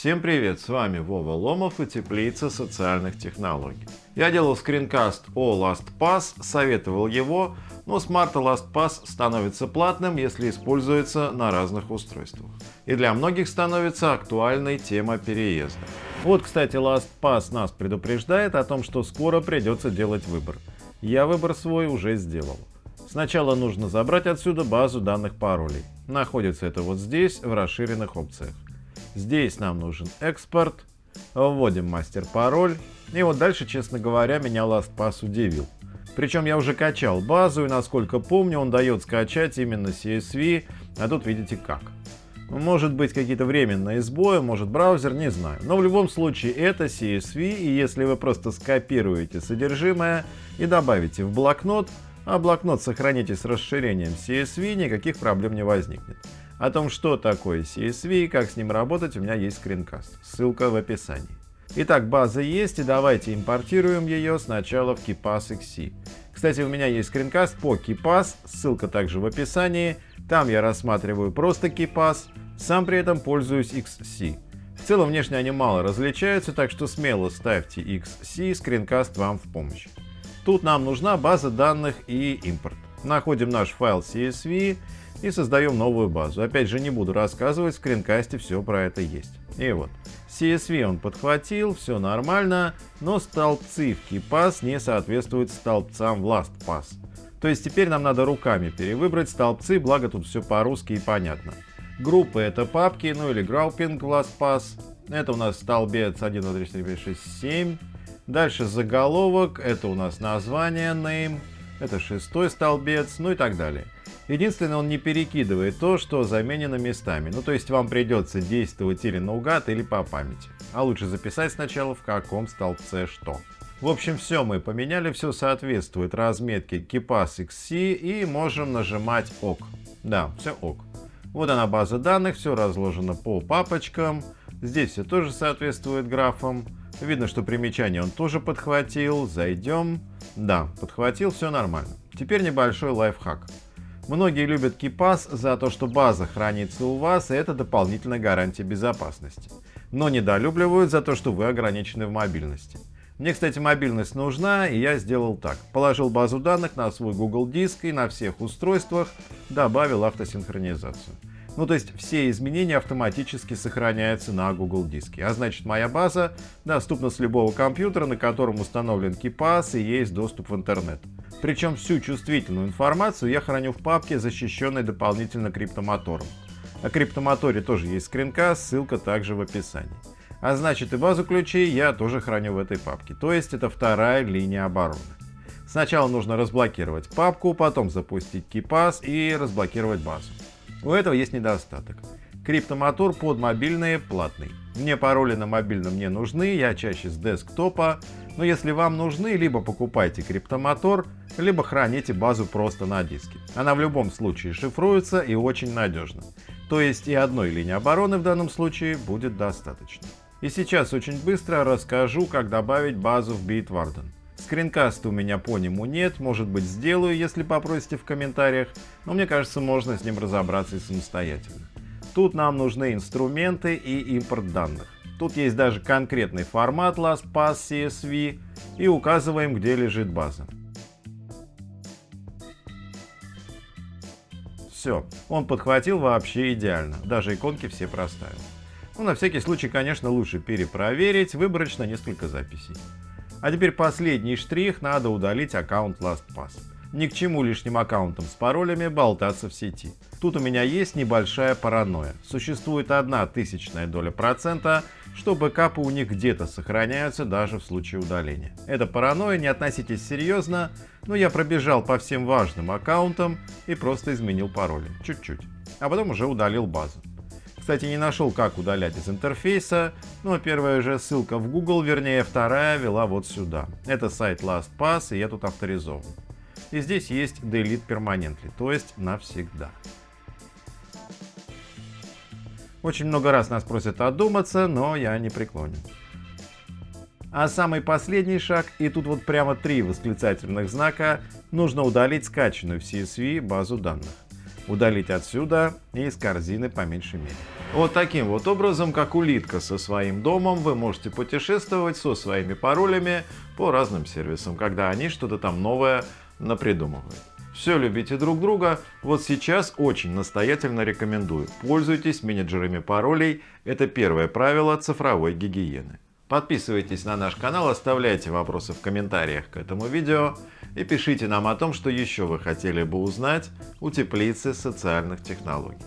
Всем привет, с вами Вова Ломов и Теплица социальных технологий. Я делал скринкаст о LastPass, советовал его, но с марта LastPass становится платным, если используется на разных устройствах. И для многих становится актуальной тема переезда. Вот, кстати, LastPass нас предупреждает о том, что скоро придется делать выбор. Я выбор свой уже сделал. Сначала нужно забрать отсюда базу данных паролей. Находится это вот здесь, в расширенных опциях. Здесь нам нужен экспорт. Вводим мастер-пароль. И вот дальше, честно говоря, меня LastPass удивил. Причем я уже качал базу, и насколько помню, он дает скачать именно CSV, а тут видите как. Может быть какие-то временные сбои, может браузер, не знаю. Но в любом случае это CSV, и если вы просто скопируете содержимое и добавите в блокнот, а блокнот сохраните с расширением CSV, никаких проблем не возникнет. О том, что такое CSV и как с ним работать, у меня есть скринкаст. Ссылка в описании. Итак, база есть, и давайте импортируем ее сначала в KeePass XC. Кстати, у меня есть скринкаст по KeePass, ссылка также в описании. Там я рассматриваю просто KeePass, сам при этом пользуюсь XC. В целом внешне они мало различаются, так что смело ставьте XC, скринкаст вам в помощь. Тут нам нужна база данных и импорт. Находим наш файл CSV и создаем новую базу. Опять же, не буду рассказывать, в скринкасте все про это есть. И вот, CSV он подхватил, все нормально, но столбцы в KeyPass не соответствуют столбцам в LastPass. То есть теперь нам надо руками перевыбрать столбцы, благо тут все по-русски и понятно. Группы это папки, ну или grouping в LastPass. Это у нас столбец 1, 2, 3, 4, 5, 6, 7. Дальше заголовок, это у нас название name, это шестой столбец, ну и так далее. Единственное, он не перекидывает то, что заменено местами. Ну, то есть вам придется действовать или наугад, или по памяти. А лучше записать сначала, в каком столбце что. В общем, все мы поменяли, все соответствует разметке KeePass XC и можем нажимать ОК. Да, все ОК. Вот она база данных, все разложено по папочкам. Здесь все тоже соответствует графам. Видно, что примечание он тоже подхватил. Зайдем. Да, подхватил, все нормально. Теперь небольшой лайфхак. Многие любят KeePass за то, что база хранится у вас, и это дополнительная гарантия безопасности. Но недолюбливают за то, что вы ограничены в мобильности. Мне, кстати, мобильность нужна, и я сделал так. Положил базу данных на свой Google диск и на всех устройствах добавил автосинхронизацию. Ну, то есть все изменения автоматически сохраняются на Google диске. А значит, моя база доступна с любого компьютера, на котором установлен KeePass и есть доступ в интернет. Причем всю чувствительную информацию я храню в папке, защищенной дополнительно криптомотором. О криптомоторе тоже есть скринкаст, ссылка также в описании. А значит и базу ключей я тоже храню в этой папке, то есть это вторая линия обороны. Сначала нужно разблокировать папку, потом запустить KeePass и разблокировать базу. У этого есть недостаток. Криптомотор под мобильные платный. Мне пароли на мобильном не нужны, я чаще с десктопа, но если вам нужны, либо покупайте криптомотор, либо храните базу просто на диске. Она в любом случае шифруется и очень надежно. То есть и одной линии обороны в данном случае будет достаточно. И сейчас очень быстро расскажу, как добавить базу в Bitwarden. Скринкаста у меня по нему нет, может быть сделаю, если попросите в комментариях, но мне кажется можно с ним разобраться и самостоятельно. Тут нам нужны инструменты и импорт данных. Тут есть даже конкретный формат LastPass CSV и указываем, где лежит база. Все, он подхватил вообще идеально, даже иконки все проставил. Ну, на всякий случай, конечно, лучше перепроверить, выборочно несколько записей. А теперь последний штрих, надо удалить аккаунт LastPass. Ни к чему лишним аккаунтам с паролями болтаться в сети. Тут у меня есть небольшая паранойя. Существует одна тысячная доля процента, что бэкапы у них где-то сохраняются даже в случае удаления. Это паранойя, не относитесь серьезно, но я пробежал по всем важным аккаунтам и просто изменил пароли. Чуть-чуть. А потом уже удалил базу. Кстати, не нашел, как удалять из интерфейса, но первая же ссылка в Google, вернее вторая, вела вот сюда. Это сайт LastPass, и я тут авторизован. И здесь есть Delete Permanently, то есть навсегда. Очень много раз нас просят одуматься, но я не преклонен. А самый последний шаг, и тут вот прямо три восклицательных знака, нужно удалить скачанную в CSV базу данных. Удалить отсюда и из корзины по меньшей мере. Вот таким вот образом, как улитка со своим домом, вы можете путешествовать со своими паролями по разным сервисам, когда они что-то там новое напридумывают. Все любите друг друга, вот сейчас очень настоятельно рекомендую. Пользуйтесь менеджерами паролей, это первое правило цифровой гигиены. Подписывайтесь на наш канал, оставляйте вопросы в комментариях к этому видео и пишите нам о том, что еще вы хотели бы узнать у теплицы социальных технологий.